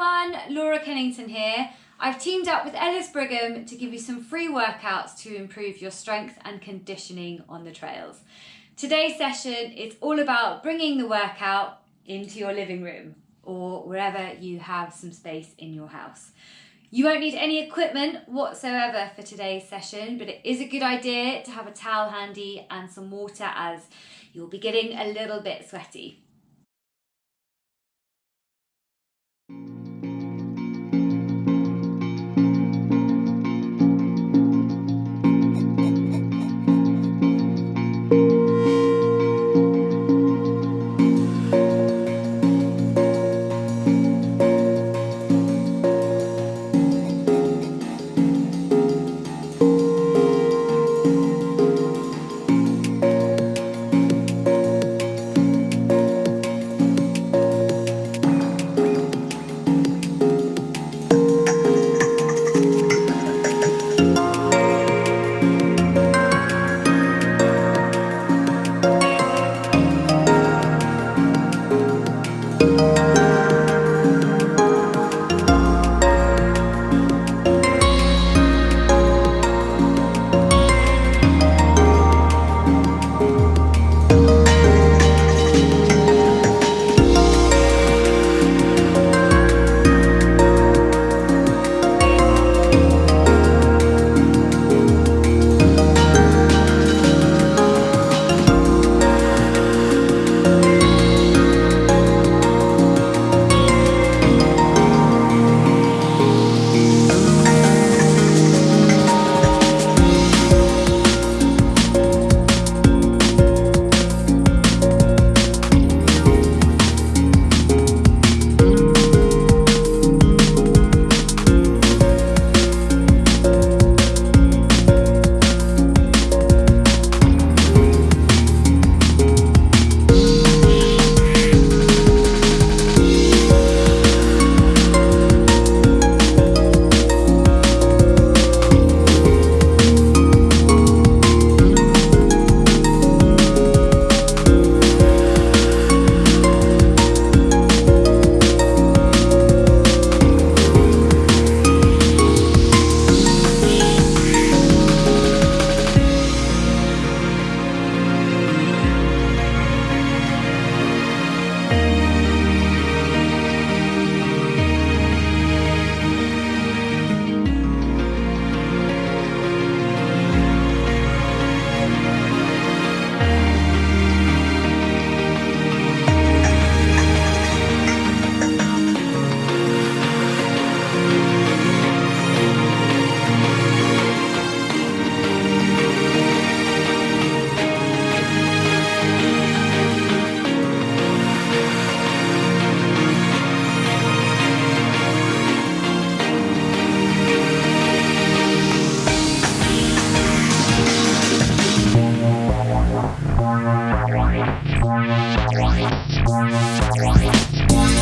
everyone, Laura Kennington here. I've teamed up with Ellis Brigham to give you some free workouts to improve your strength and conditioning on the trails. Today's session is all about bringing the workout into your living room or wherever you have some space in your house. You won't need any equipment whatsoever for today's session, but it is a good idea to have a towel handy and some water as you'll be getting a little bit sweaty. Thank you.